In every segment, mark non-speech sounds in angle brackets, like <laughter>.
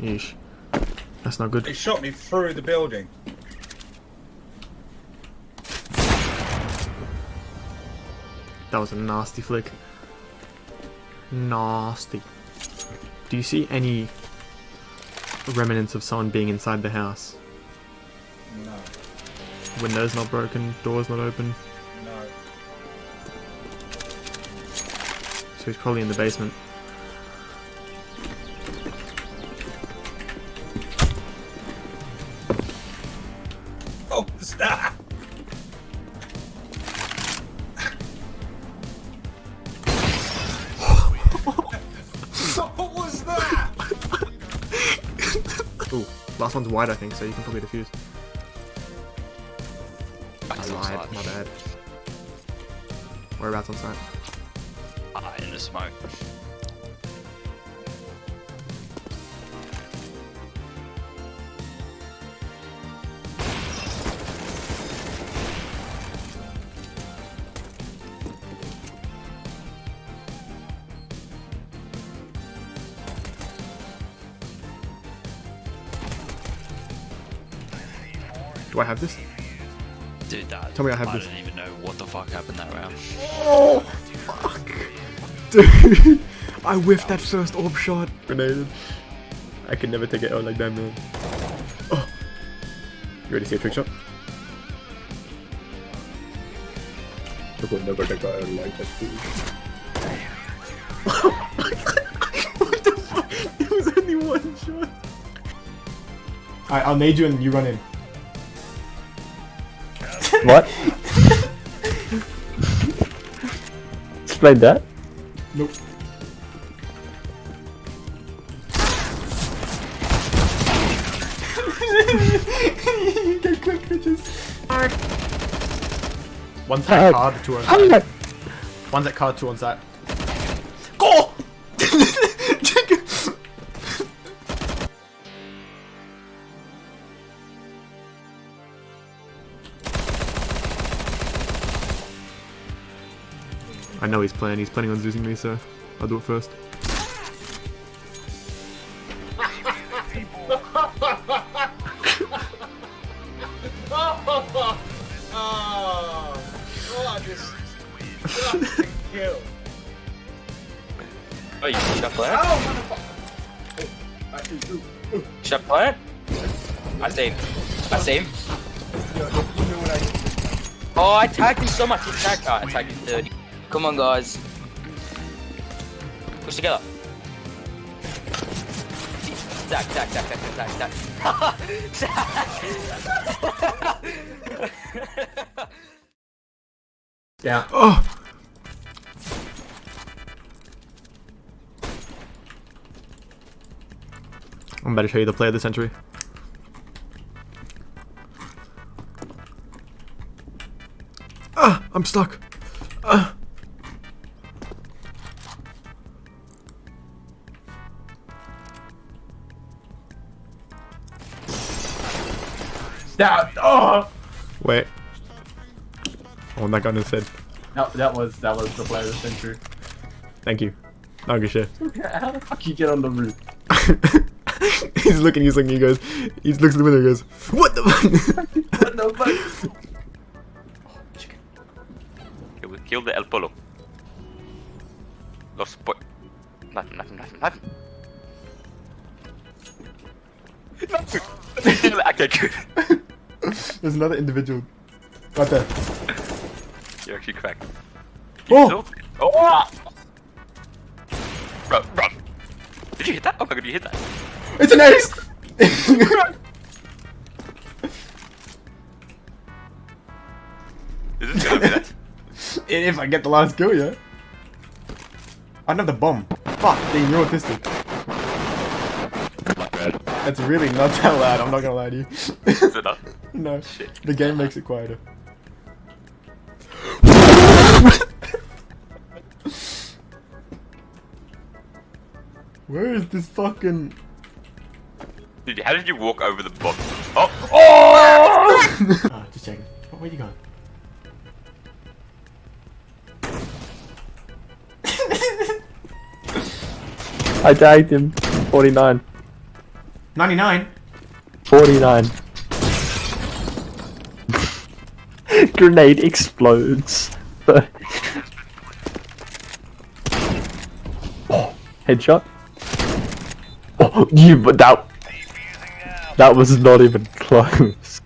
Yeesh. That's not good. He shot me through the building. That was a nasty flick. Nasty. Do you see any remnants of someone being inside the house? No, Windows not broken, doors not open. no. So he's probably in the basement. One's wide I think, so you can probably defuse. I lied, my bad. Whereabouts on site? Ah, in the smoke. Do I have this? Dude, that. Tell me I have I this. I don't even know what the fuck happened that round. Oh, fuck. <laughs> Dude, I whiffed that first orb shot. Grenaded. I could never take it out like that, man. Oh. You ready to see a trick shot? I could never take it out like that, dude. <laughs> what the fuck? It was only one shot. Alright, I'll nade you and you run in. What? Explain that. Nope. you get quick bitches. One's at Fuck. Uh, card, two on Fuck. side. One's at card, two on side. I know he's playing. He's planning on losing me, so I'll do it first. Oh, you shot plant? Oh. Shot plant? I saved. I saved. Oh, I tagged him so much. He. Oh, uh, I tagged him 30. Come on, guys. Push together. Tag, tag, tag, tag, tag, tag, tag. Down. Oh! I'm about to show you the play of the century. Ah! I'm stuck! Oh! Wait. I want that gun instead. That, that was that was the player of the century. Thank you. Not good shit. <laughs> How the fuck you get on the roof? <laughs> he's looking, he's looking, he goes, he looks at the window and goes, What the fuck? <laughs> What the fuck? Okay, we killed the El Polo. Lost point. Nothing, nothing, nothing, nothing. okay, good. <laughs> There's another individual. Right there. You're actually cracked. Oh! So- oh! Bro, bro. Did you hit that? Oh my god, you hit that. It's an ace! <laughs> Is this gonna be that? <laughs> if I get the last kill, yeah. The bomb. Fuck, dang, you're autistic. That's really not that loud, I'm not gonna lie to you. Is it not? <laughs> no, Shit. the game makes it quieter. Where is this fucking... Dude, how did you walk over the box? Oh! Oh! <laughs> Ah, just checking. Oh, where you going? I tagged him. 49. 99. 49. <laughs> Grenade explodes. oh, <laughs> headshot. Oh, <laughs> you, but that. That was not even close.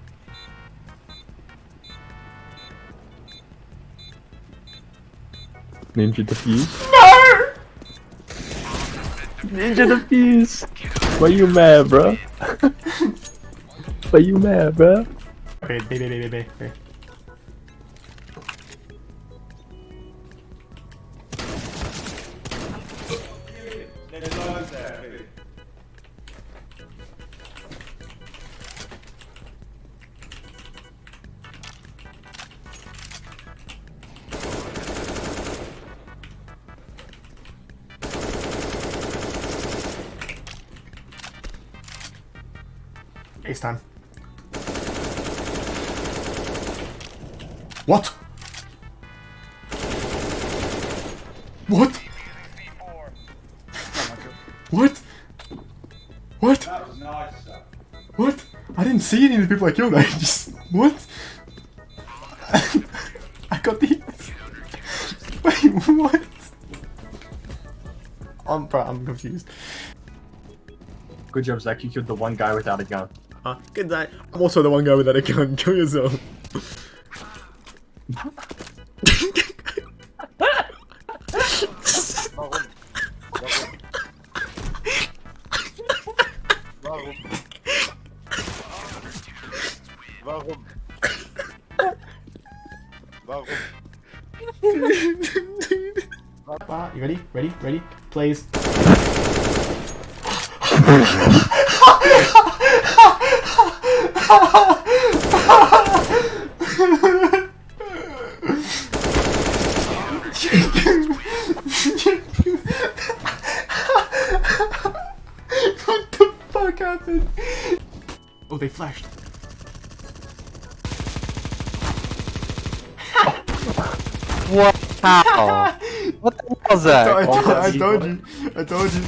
Ninja defuse. No! Ninja defuse. Why you mad, bro? <laughs> Why you mad, bro? B. Time. What? What? What? What? Nice. What? I didn't see any of the people I killed. <laughs> I just what? <laughs> I got the. <laughs> Wait, what? I'm I'm confused. Good job, Zach. You killed the one guy without a gun. Uh, good night. I'm also the one guy without a gun. Kill yourself. Warum? <laughs> Warum? You ready? Ready? Ready? Please. <laughs> what the fuck happened? Oh, they flashed. What? How? what the hell was that? I, told- I you told you. I told you.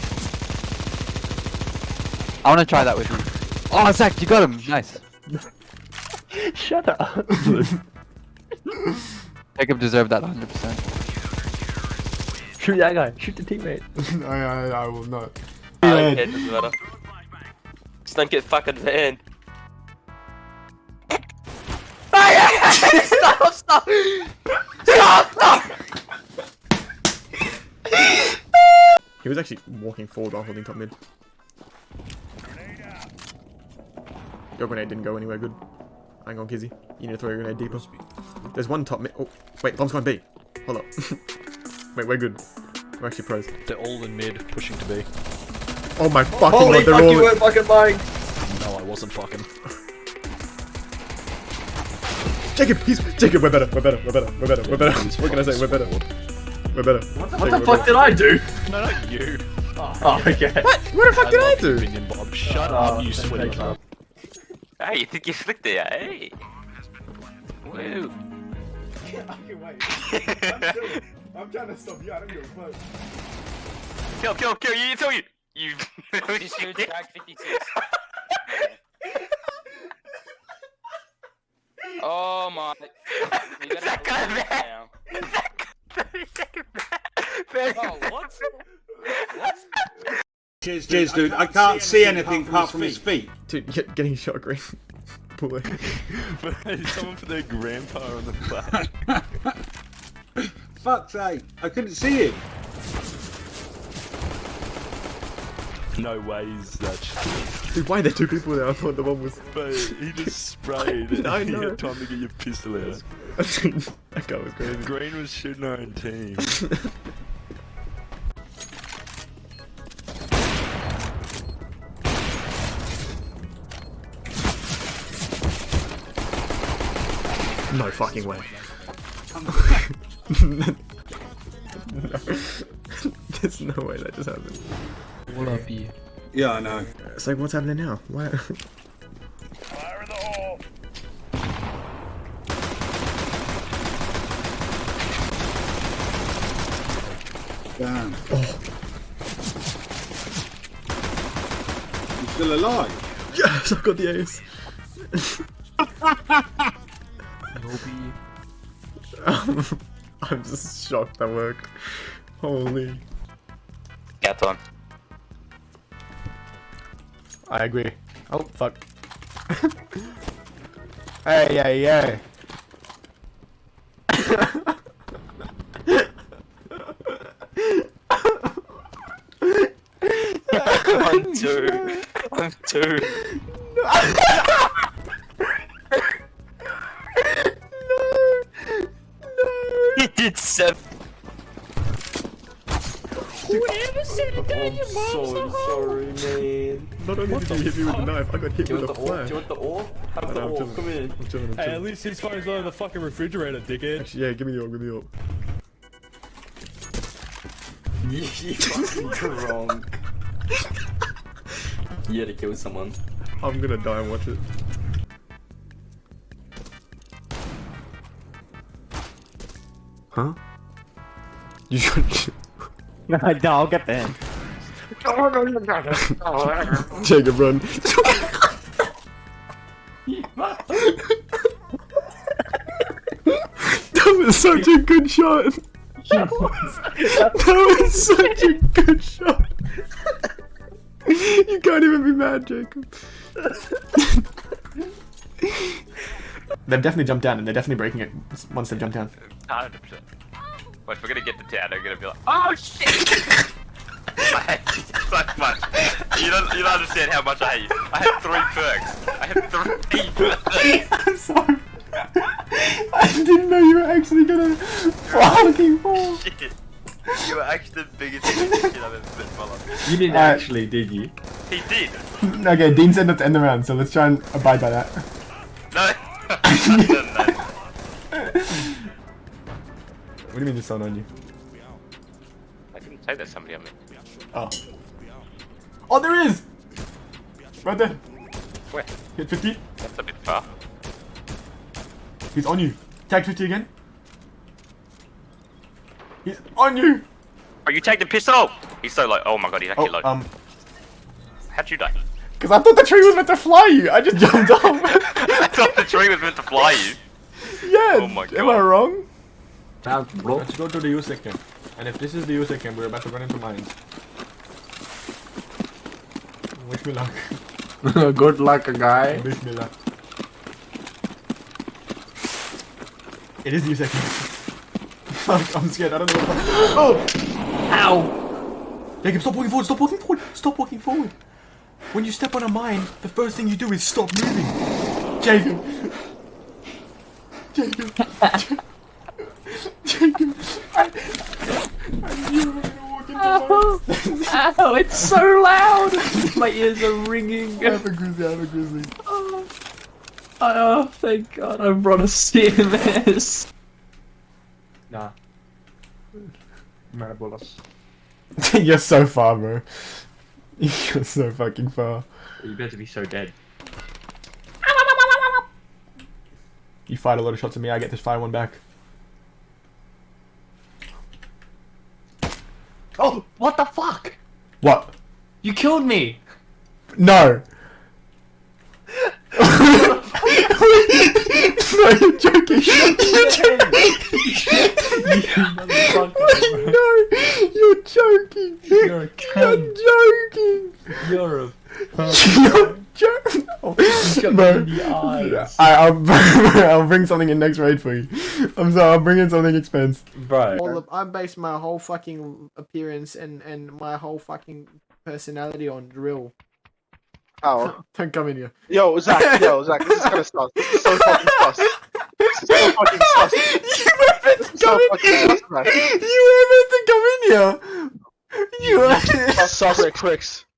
I want to try that with you. Oh, Zach, you got him. Nice. <laughs> Shut up. <laughs> Jacob deserved that 100%. Shoot that guy. Shoot the teammate. <laughs> I, I, I will not. I don't care, doesn't matter. Just don't get fucking banned. stop, stop! Stop, stop! He was actually walking forward while holding top mid. Your grenade didn't go anywhere good. Hang on, Kizzy. You need to throw your grenade deeper. There's one top mid. Oh, wait, bomb's going B. Hold up. <laughs> wait, we're good. We're actually pros. They're all in mid, pushing to B. Oh my fucking Holy god, they're fuck, all. you weren't fucking lying! No, I wasn't fucking. <laughs> Jacob, he's Jacob. We're better. We're better. We're better. We're better. We're better. What can I say? We're better. We're better. What the fuck did I do? No, not you. Oh, <laughs> okay. What? What the fuck did I do? Minion Bob. Shut Oh, up, you thank sweaty you. cunt. Hey, you think you slick there, hey? Woo. <laughs> I'm trying to stop you. I don't give a fuck. Kill, kill, kill, you, tell you! You... This dude's tag 56. <laughs> oh my... You gotta That guy leave there. now. Oh, what? what? Cheers, cheers, dude. I can't see anything apart from his feet. Dude, get, getting shot green. <laughs> Pull <laughs> it. Someone put their grandpa on the flag. <laughs> Fuck's sake. I couldn't see him. no ways that shit. Dude, why are there two people there? I thought the one was. But he just sprayed and I you know. had time to get your pistol out. that guy was crazy. Green was shooting our own team. No fucking way. no. <laughs> There's no way that just happened. All up you. Yeah, I know. It's like, what's happening now? Why? Why the hell? Damn. Oh. He's still alive. Yes, I've got the ace. <laughs> <laughs> I'm just shocked that worked. Holy. Yeah, on. I agree. Oh, fuck. <laughs> hey, hey, hey. <laughs> I'm two. I'm two. He did seven. so sorry, <laughs> man. Not only did you hit me with a knife, I got hit with a the ore? flash. Do you want the ore? Have I the know, ore. Come here. I'm chilling, I'm Hey, at least his phone's not in the fucking refrigerator, dickhead. Actually, yeah, give me the orb, give me the orb. You fucking wrong. You had to kill someone. I'm gonna die and watch it. Huh? You got no, I'll get there. <laughs> Jacob, run. <laughs> that was such a good shot. that was such a good shot. you can't even be mad, Jacob. they've definitely jumped down, and they're definitely breaking it once they've jumped down. 100%. But we're gonna get the town, they're gonna be like, oh shit! I hate you so much. You don't, you don't understand how much I hate you. I had three perks. I had three <laughs> perks. I'm sorry. I didn't know you were actually gonna fucking fall. Shit. You were actually the biggest shit I've ever met in my life. You didn't Alright. actually, did you? He did. <laughs> Okay, Dean said not to end the round, so let's try and abide by that. No. <laughs> no, no. What do you mean there's someone on you? I didn't say there's somebody on me. Oh. Oh, there is! Right there. Where? Hit 50. That's a bit far. He's on you. Tag 50 again. He's on you! Oh, you take the pistol! He's so low. Oh my god, he's actually Oh, low. um, How'd you die? because I thought the tree was meant to fly you. I just jumped off. <laughs> I thought the tree was meant to fly you. <laughs> yeah. Oh my Am I God. wrong? Sounds bro. Let's go to the U second. And if this is the U second, we're about to run into mines. Wish me luck. <laughs> Good luck, guy. Wish me luck. It is the U second. Fuck, I'm scared. I don't know what Oh! Ow! Jacob, stop walking forward. Stop walking forward. Stop walking forward. When you step on a mine, the first thing you do is stop moving. Jacob. <laughs> Jacob. <laughs> mines. Ow, it's so loud! My ears are ringing. I have a grizzly. I have a grizzly. Oh, oh thank god, I brought a CMS. Nah. Marabolas. <laughs> You're so far, bro. You're so fucking far. You better be so dead. Ah, you fired a lot of shots at me. I get to fire one back. Oh, what the fuck? What? You killed me! No. <laughs> no, you're joking. You're joking. no, you're joking. You're a You're joking. You're a You're joking. <laughs> Oh, got bro. me in the eyes. I, I'll, <laughs> I'll bring something in next raid for you. I'm sorry, I'll bring in something expensive. Bro. all of, I base my whole fucking appearance and and my whole fucking personality on drill. Oh, <laughs> Don't come in here. yo, Zach, yo, Zach, this is kind of sus. This is so fucking sus. This is so fucking sus. you were meant to is so come in here. You were meant to come in here. You were. Sus, sus, tricks.